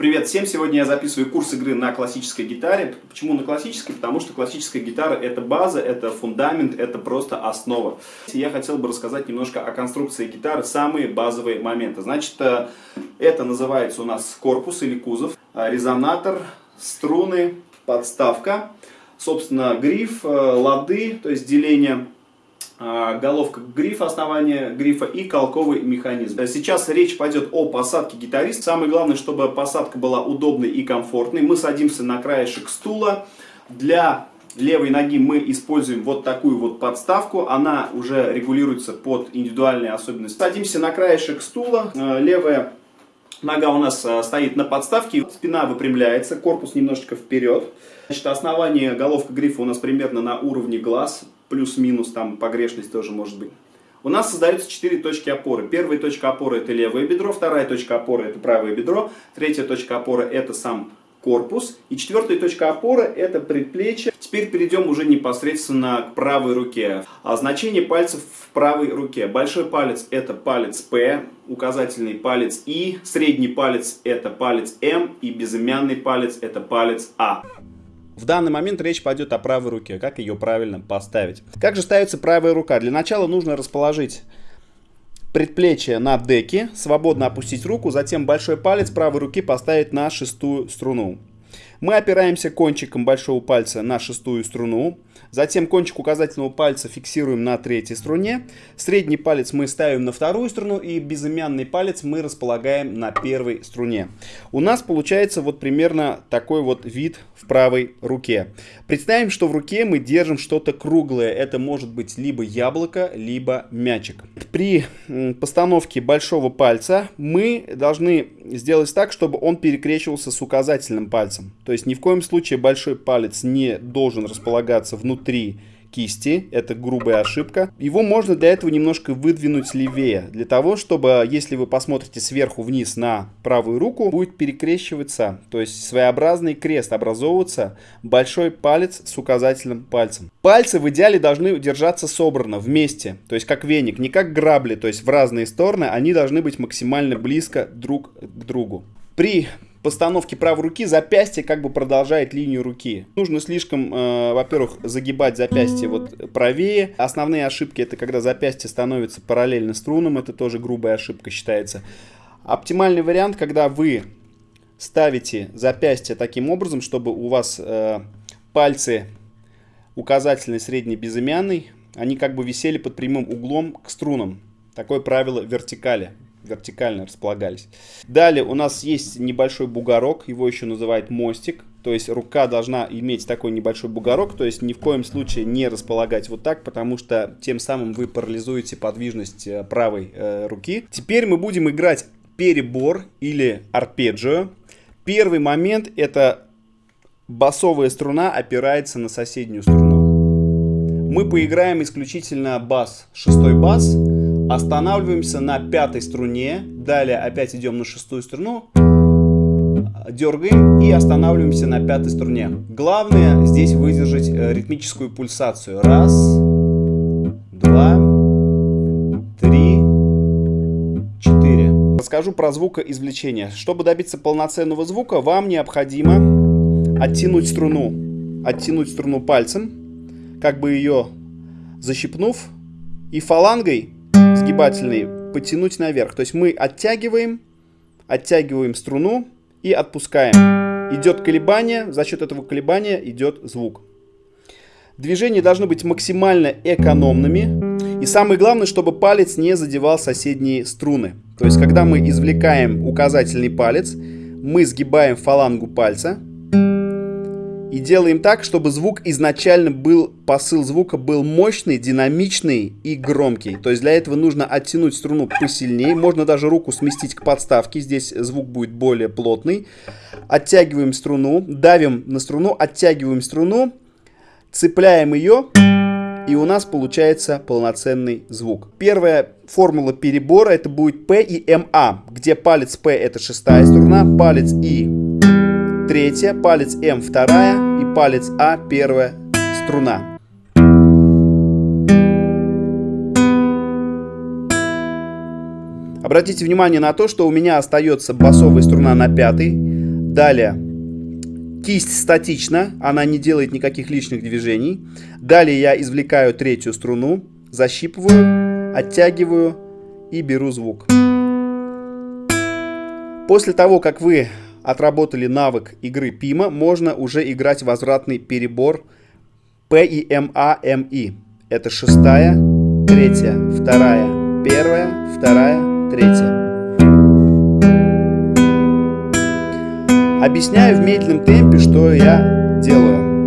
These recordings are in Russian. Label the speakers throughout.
Speaker 1: Привет всем! Сегодня я записываю курс игры на классической гитаре. Почему на классической? Потому что классическая гитара это база, это фундамент, это просто основа. Я хотел бы рассказать немножко о конструкции гитары, самые базовые моменты. Значит, э, это называется у нас корпус или кузов, э, резонатор, струны, подставка, собственно, гриф, э, лады, то есть деление головка грифа, основание грифа и колковый механизм. Сейчас речь пойдет о посадке гитариста. Самое главное, чтобы посадка была удобной и комфортной. Мы садимся на краешек стула. Для левой ноги мы используем вот такую вот подставку. Она уже регулируется под индивидуальные особенности. Садимся на краешек стула. Э, левая нога у нас э, стоит на подставке. Спина выпрямляется, корпус немножечко вперед. Значит, основание головка грифа у нас примерно на уровне глаз плюс-минус, там погрешность тоже может быть. У нас создаются четыре точки опоры. Первая точка опоры это левое бедро, вторая точка опоры это правое бедро, третья точка опоры это сам корпус. И четвертая точка опоры это предплечье. Теперь перейдем уже непосредственно к правой руке. А значение пальцев в правой руке. Большой палец это палец П, указательный палец И, средний палец это палец М и безымянный палец это палец А. В данный момент речь пойдет о правой руке, как ее правильно поставить. Как же ставится правая рука? Для начала нужно расположить предплечье на деке, свободно опустить руку, затем большой палец правой руки поставить на шестую струну. Мы опираемся кончиком большого пальца на шестую струну. Затем кончик указательного пальца фиксируем на третьей струне. Средний палец мы ставим на вторую струну и безымянный палец мы располагаем на первой струне. У нас получается вот примерно такой вот вид в правой руке. Представим, что в руке мы держим что-то круглое. Это может быть либо яблоко, либо мячик. При постановке большого пальца мы должны сделать так, чтобы он перекрещивался с указательным пальцем. То есть ни в коем случае большой палец не должен располагаться внутри кисти, это грубая ошибка. Его можно для этого немножко выдвинуть левее, для того, чтобы, если вы посмотрите сверху вниз на правую руку, будет перекрещиваться, то есть своеобразный крест образовываться, большой палец с указательным пальцем. Пальцы в идеале должны держаться собрано, вместе, то есть как веник, не как грабли, то есть в разные стороны, они должны быть максимально близко друг к другу. При постановке правой руки запястье как бы продолжает линию руки. Нужно слишком, э, во-первых, загибать запястье вот правее. Основные ошибки это когда запястье становится параллельно струнам, это тоже грубая ошибка считается. Оптимальный вариант, когда вы ставите запястье таким образом, чтобы у вас э, пальцы указательный, средний, безымянный, они как бы висели под прямым углом к струнам. Такое правило вертикали вертикально располагались. Далее у нас есть небольшой бугорок, его еще называют мостик. То есть рука должна иметь такой небольшой бугорок, то есть ни в коем случае не располагать вот так, потому что тем самым вы парализуете подвижность э, правой э, руки. Теперь мы будем играть перебор или арпеджио. Первый момент это басовая струна опирается на соседнюю струну. Мы поиграем исключительно бас, шестой бас. Останавливаемся на пятой струне. Далее опять идем на шестую струну. Дергаем и останавливаемся на пятой струне. Главное здесь выдержать э, ритмическую пульсацию. Раз, два, три, четыре. Расскажу про звукоизвлечение. Чтобы добиться полноценного звука, вам необходимо оттянуть струну. Оттянуть струну пальцем, как бы ее защипнув, и фалангой сгибательный потянуть наверх. То есть мы оттягиваем, оттягиваем струну и отпускаем. Идет колебание, за счет этого колебания идет звук. Движения должны быть максимально экономными. И самое главное, чтобы палец не задевал соседние струны. То есть, когда мы извлекаем указательный палец, мы сгибаем фалангу пальца, делаем так, чтобы звук изначально был, посыл звука был мощный, динамичный и громкий. То есть для этого нужно оттянуть струну посильнее. Можно даже руку сместить к подставке. Здесь звук будет более плотный. Оттягиваем струну, давим на струну, оттягиваем струну, цепляем ее. И у нас получается полноценный звук. Первая формула перебора это будет P и MA, где палец P это шестая струна, палец И третья, палец М вторая и палец А первая струна. Обратите внимание на то, что у меня остается басовая струна на пятой, Далее. Кисть статична, она не делает никаких лишних движений. Далее я извлекаю третью струну, защипываю, оттягиваю и беру звук. После того, как вы отработали навык игры Пима, можно уже играть возвратный перебор P и M A M I. Это шестая, третья, вторая, первая, вторая, третья. Объясняю в медленном темпе, что я делаю.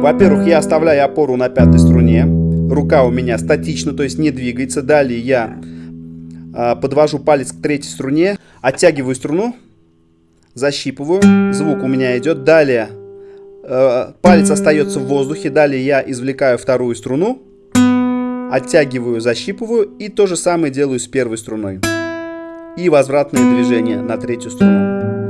Speaker 1: Во-первых, я оставляю опору на пятой струне. Рука у меня статична, то есть не двигается. Далее я э, подвожу палец к третьей струне, оттягиваю струну, защипываю. Звук у меня идет. Далее э, палец остается в воздухе. Далее я извлекаю вторую струну, оттягиваю, защипываю. И то же самое делаю с первой струной. И возвратное движение на третью струну.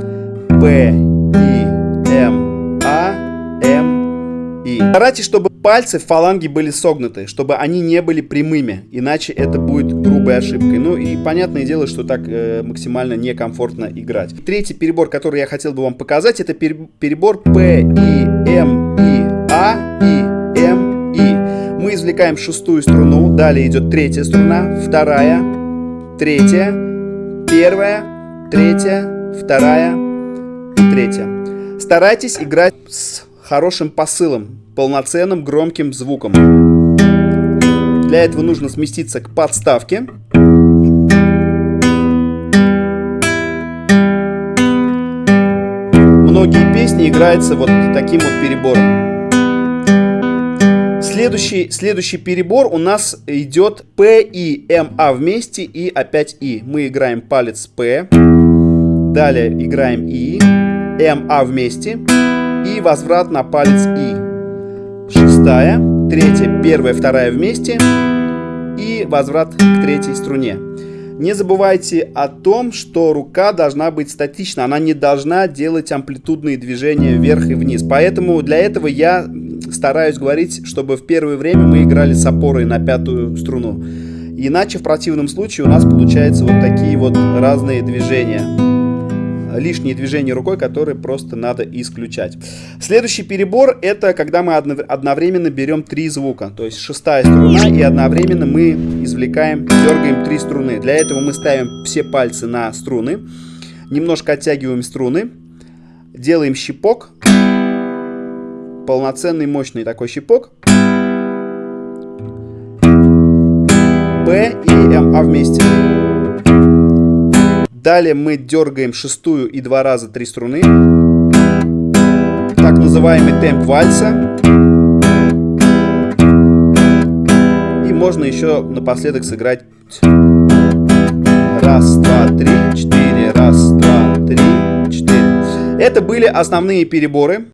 Speaker 1: Б, И, М, А, М, И. Старайтесь, чтобы пальцы в фаланге были согнуты, чтобы они не были прямыми, иначе это будет грубой ошибкой. Ну и понятное дело, что так э, максимально некомфортно играть. Третий перебор, который я хотел бы вам показать, это перебор П, И, М, И, А, И, М, И. Мы извлекаем шестую струну, далее идет третья струна, вторая, третья, первая, третья, вторая, Третье. Старайтесь играть с хорошим посылом, полноценным громким звуком. Для этого нужно сместиться к подставке. Многие песни играются вот таким вот перебором. Следующий, следующий перебор у нас идет P и A вместе и опять И. Мы играем палец P, далее играем И, М, А вместе и возврат на палец И. Шестая, третья, первая, вторая вместе и возврат к третьей струне. Не забывайте о том, что рука должна быть статична, она не должна делать амплитудные движения вверх и вниз. Поэтому для этого я стараюсь говорить, чтобы в первое время мы играли с опорой на пятую струну. Иначе в противном случае у нас получаются вот такие вот разные движения лишние движения рукой, которые просто надо исключать. Следующий перебор это когда мы одновременно берем три звука. То есть шестая струна и одновременно мы извлекаем, дергаем три струны. Для этого мы ставим все пальцы на струны, немножко оттягиваем струны, делаем щипок, полноценный мощный такой щипок. П и М, А вместе. Далее мы дергаем шестую и два раза три струны. Так называемый темп вальса. И можно еще напоследок сыграть раз, два, три, четыре, раз, два, три, четыре. Это были основные переборы.